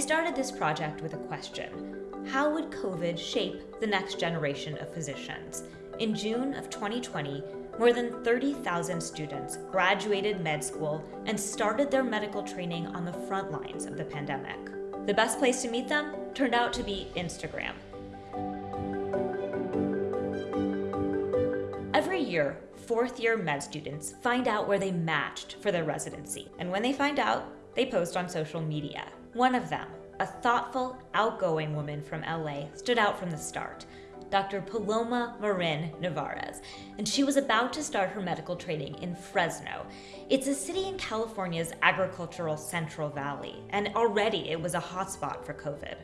started this project with a question. How would COVID shape the next generation of physicians? In June of 2020, more than 30,000 students graduated med school and started their medical training on the front lines of the pandemic. The best place to meet them turned out to be Instagram. Every year, fourth year med students find out where they matched for their residency. And when they find out, they post on social media. One of them, a thoughtful, outgoing woman from LA, stood out from the start. Dr. Paloma Marin Nevarez, and she was about to start her medical training in Fresno. It's a city in California's agricultural Central Valley, and already it was a hotspot for COVID.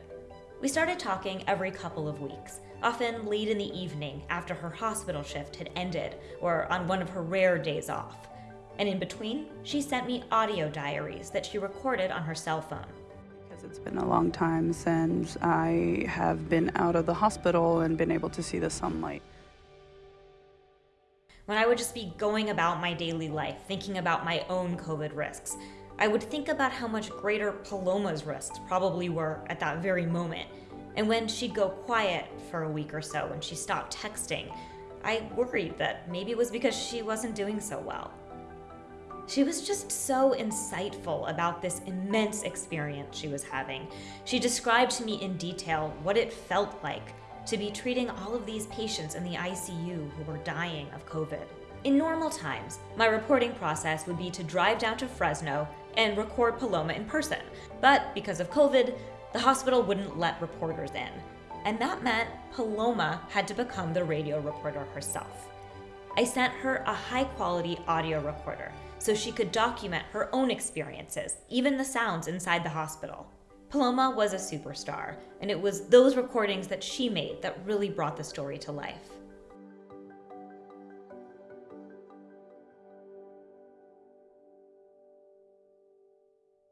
We started talking every couple of weeks, often late in the evening after her hospital shift had ended or on one of her rare days off. And in between, she sent me audio diaries that she recorded on her cell phone. It's been a long time since I have been out of the hospital and been able to see the sunlight. When I would just be going about my daily life, thinking about my own COVID risks, I would think about how much greater Paloma's risks probably were at that very moment. And when she'd go quiet for a week or so and she stopped texting, I worried that maybe it was because she wasn't doing so well. She was just so insightful about this immense experience she was having. She described to me in detail what it felt like to be treating all of these patients in the ICU who were dying of COVID. In normal times, my reporting process would be to drive down to Fresno and record Paloma in person. But because of COVID, the hospital wouldn't let reporters in. And that meant Paloma had to become the radio reporter herself. I sent her a high quality audio recorder so she could document her own experiences, even the sounds inside the hospital. Paloma was a superstar, and it was those recordings that she made that really brought the story to life.